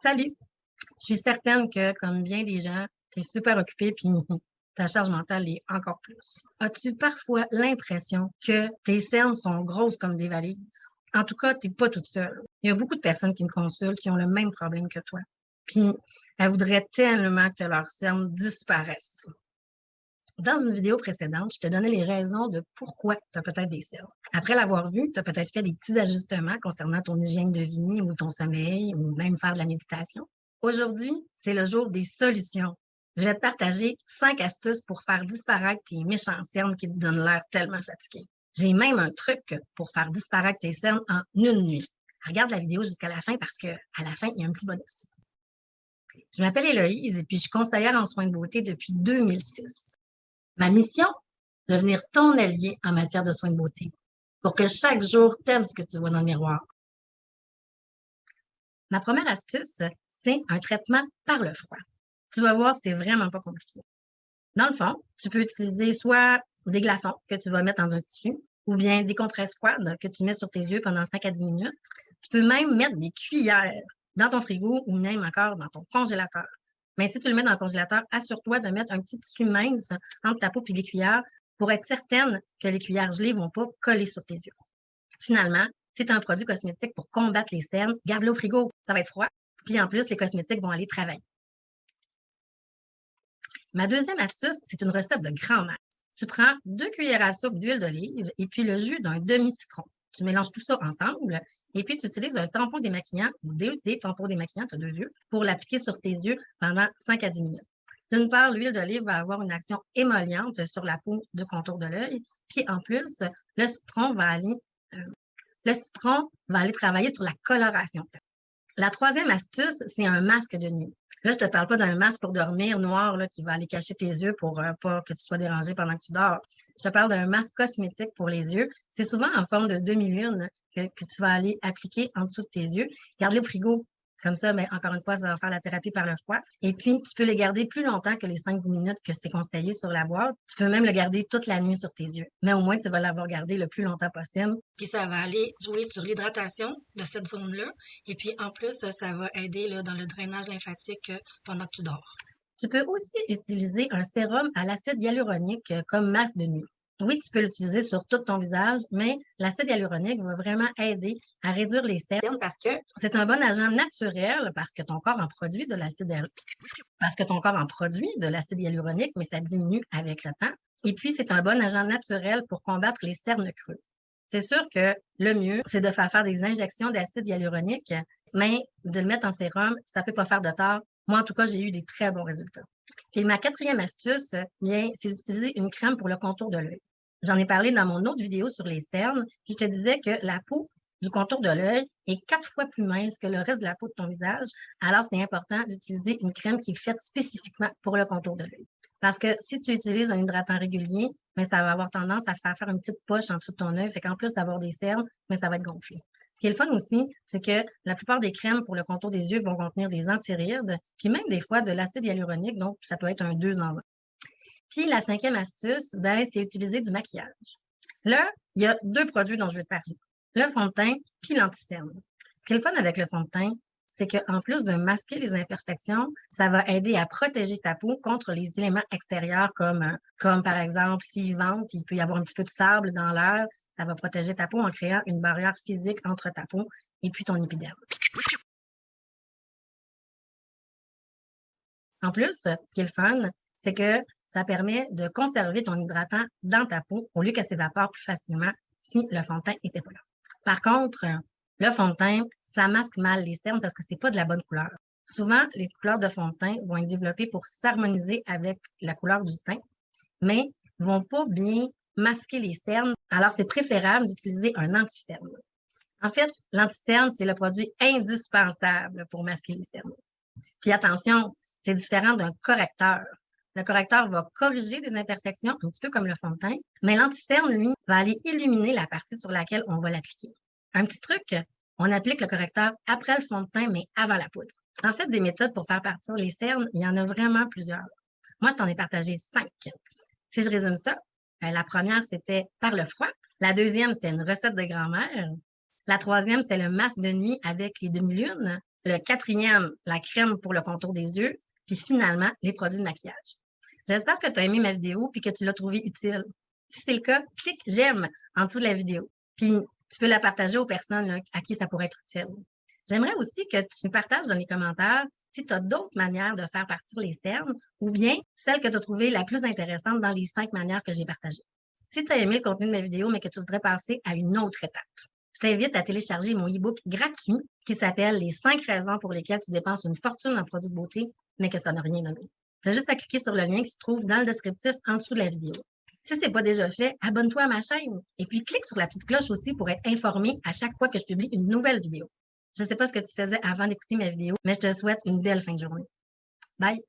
Salut! Je suis certaine que, comme bien des gens, tu super occupé puis ta charge mentale est encore plus. As-tu parfois l'impression que tes cernes sont grosses comme des valises? En tout cas, tu n'es pas toute seule. Il y a beaucoup de personnes qui me consultent qui ont le même problème que toi. Puis, elles voudraient tellement que leurs cernes disparaissent. Dans une vidéo précédente, je te donnais les raisons de pourquoi tu as peut-être des cernes. Après l'avoir vu, tu as peut-être fait des petits ajustements concernant ton hygiène de vie ou ton sommeil ou même faire de la méditation. Aujourd'hui, c'est le jour des solutions. Je vais te partager cinq astuces pour faire disparaître tes méchants cernes qui te donnent l'air tellement fatigué. J'ai même un truc pour faire disparaître tes cernes en une nuit. Regarde la vidéo jusqu'à la fin parce que à la fin, il y a un petit bonus. Je m'appelle Héloïse et puis je suis conseillère en soins de beauté depuis 2006. Ma mission, devenir ton allié en matière de soins de beauté pour que chaque jour t'aimes ce que tu vois dans le miroir. Ma première astuce, c'est un traitement par le froid. Tu vas voir, c'est vraiment pas compliqué. Dans le fond, tu peux utiliser soit des glaçons que tu vas mettre dans un tissu ou bien des compresses froides que tu mets sur tes yeux pendant 5 à 10 minutes. Tu peux même mettre des cuillères dans ton frigo ou même encore dans ton congélateur. Mais si tu le mets dans le congélateur, assure-toi de mettre un petit tissu mince entre ta peau et les cuillères pour être certaine que les cuillères gelées ne vont pas coller sur tes yeux. Finalement, si tu as un produit cosmétique pour combattre les cernes, garde-le au frigo, ça va être froid. Puis en plus, les cosmétiques vont aller travailler. Ma deuxième astuce, c'est une recette de grand-mère. Tu prends deux cuillères à soupe d'huile d'olive et puis le jus d'un demi-citron. Tu mélanges tout ça ensemble et puis tu utilises un tampon démaquillant ou des, des tampons démaquillants, tu as deux yeux, pour l'appliquer sur tes yeux pendant 5 à 10 minutes. D'une part, l'huile d'olive va avoir une action émolliente sur la peau du contour de l'œil. Puis en plus, le citron va aller, euh, le citron va aller travailler sur la coloration. La troisième astuce, c'est un masque de nuit. Là, je te parle pas d'un masque pour dormir noir là, qui va aller cacher tes yeux pour euh, pas que tu sois dérangé pendant que tu dors. Je te parle d'un masque cosmétique pour les yeux. C'est souvent en forme de demi-lune que, que, tu vas aller appliquer en dessous de tes yeux. Garde-le frigo. Comme ça, mais encore une fois, ça va faire la thérapie par le froid. Et puis, tu peux le garder plus longtemps que les 5-10 minutes que c'est conseillé sur la boîte. Tu peux même le garder toute la nuit sur tes yeux. Mais au moins, tu vas l'avoir gardé le plus longtemps possible. Puis, ça va aller jouer sur l'hydratation de cette zone-là. Et puis, en plus, ça va aider là, dans le drainage lymphatique euh, pendant que tu dors. Tu peux aussi utiliser un sérum à l'acide hyaluronique euh, comme masque de nuit. Oui, tu peux l'utiliser sur tout ton visage, mais l'acide hyaluronique va vraiment aider à réduire les cernes parce que c'est un bon agent naturel parce que ton corps en produit de l'acide parce que ton corps en produit de l'acide hyaluronique, mais ça diminue avec le temps. Et puis, c'est un bon agent naturel pour combattre les cernes creux. C'est sûr que le mieux, c'est de faire faire des injections d'acide hyaluronique, mais de le mettre en sérum, ça ne peut pas faire de tort. Moi, en tout cas, j'ai eu des très bons résultats. Et ma quatrième astuce, bien, c'est d'utiliser une crème pour le contour de l'œil. J'en ai parlé dans mon autre vidéo sur les cernes, puis je te disais que la peau du contour de l'œil est quatre fois plus mince que le reste de la peau de ton visage. Alors, c'est important d'utiliser une crème qui est faite spécifiquement pour le contour de l'œil. Parce que si tu utilises un hydratant régulier, mais ça va avoir tendance à faire une petite poche en dessous de ton œil, fait qu'en plus d'avoir des cernes, mais ça va être gonflé. Ce qui est le fun aussi, c'est que la plupart des crèmes pour le contour des yeux vont contenir des antirides, puis même des fois de l'acide hyaluronique, donc ça peut être un 2 en 1. Puis la cinquième astuce, ben, c'est utiliser du maquillage. Là, il y a deux produits dont je vais te parler. Le fond de teint puis l'anticerne. Ce qui est le fun avec le fond de teint, c'est qu'en plus de masquer les imperfections, ça va aider à protéger ta peau contre les éléments extérieurs comme, comme par exemple, s'il vente, il peut y avoir un petit peu de sable dans l'air. Ça va protéger ta peau en créant une barrière physique entre ta peau et puis ton épiderme. En plus, ce qui est le fun, c'est que ça permet de conserver ton hydratant dans ta peau au lieu qu'elle s'évapore plus facilement si le fond de teint n'était pas là. Par contre, le fond de teint, ça masque mal les cernes parce que c'est pas de la bonne couleur. Souvent, les couleurs de fond de teint vont être développées pour s'harmoniser avec la couleur du teint, mais vont pas bien masquer les cernes. Alors, c'est préférable d'utiliser un anti-cerne. En fait, l'anti-cerne, c'est le produit indispensable pour masquer les cernes. Puis attention, c'est différent d'un correcteur. Le correcteur va corriger des imperfections, un petit peu comme le fond de teint, mais l'anticerne, lui, va aller illuminer la partie sur laquelle on va l'appliquer. Un petit truc, on applique le correcteur après le fond de teint, mais avant la poudre. En fait, des méthodes pour faire partir les cernes, il y en a vraiment plusieurs. Moi, je t'en ai partagé cinq. Si je résume ça, euh, la première, c'était par le froid. La deuxième, c'était une recette de grand-mère. La troisième, c'était le masque de nuit avec les demi-lunes. Le quatrième, la crème pour le contour des yeux. Puis finalement, les produits de maquillage. J'espère que tu as aimé ma vidéo puis que tu l'as trouvée utile. Si c'est le cas, clique j'aime en dessous de la vidéo. Puis tu peux la partager aux personnes à qui ça pourrait être utile. J'aimerais aussi que tu partages dans les commentaires si tu as d'autres manières de faire partir les cernes ou bien celle que tu as trouvée la plus intéressante dans les cinq manières que j'ai partagées. Si tu as aimé le contenu de ma vidéo, mais que tu voudrais passer à une autre étape, je t'invite à télécharger mon e-book gratuit qui s'appelle Les cinq raisons pour lesquelles tu dépenses une fortune en produits de beauté, mais que ça n'a rien donné. Tu juste à cliquer sur le lien qui se trouve dans le descriptif en dessous de la vidéo. Si ce n'est pas déjà fait, abonne-toi à ma chaîne et puis clique sur la petite cloche aussi pour être informé à chaque fois que je publie une nouvelle vidéo. Je ne sais pas ce que tu faisais avant d'écouter ma vidéo, mais je te souhaite une belle fin de journée. Bye!